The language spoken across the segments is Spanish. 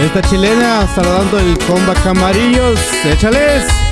fiesta chilena, saludando el comba Camarillos. Échales.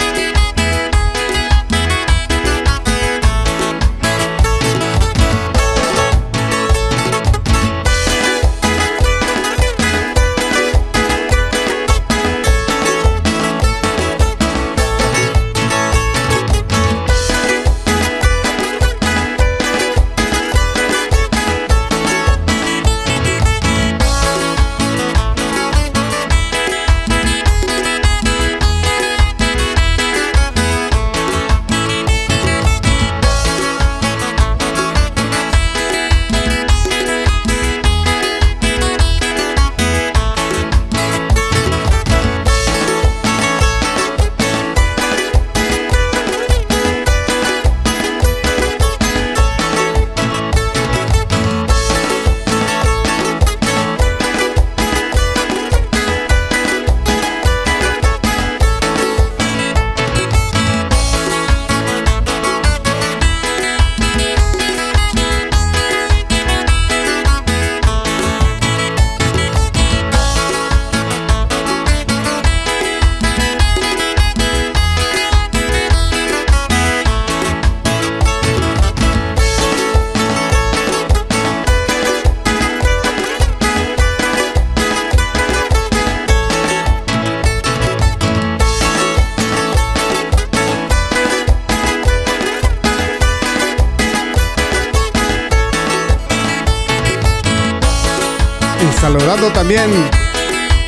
Saludando también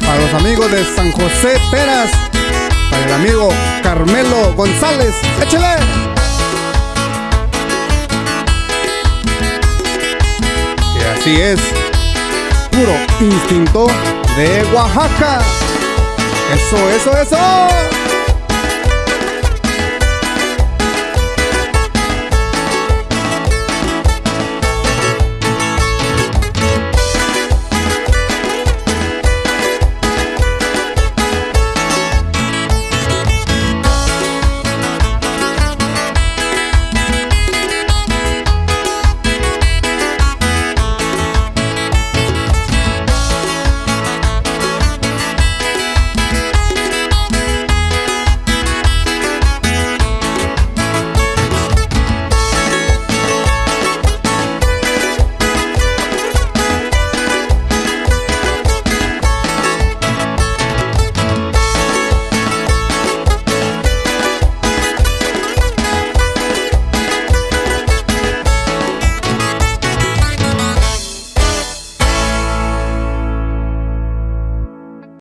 a los amigos de San José Peras, para el amigo Carmelo González. ¡Échale! Y así es, puro instinto de Oaxaca. Eso, eso, eso.